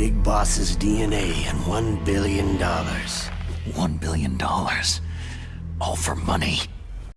Big Boss's DNA and one billion dollars. One billion dollars. All for money.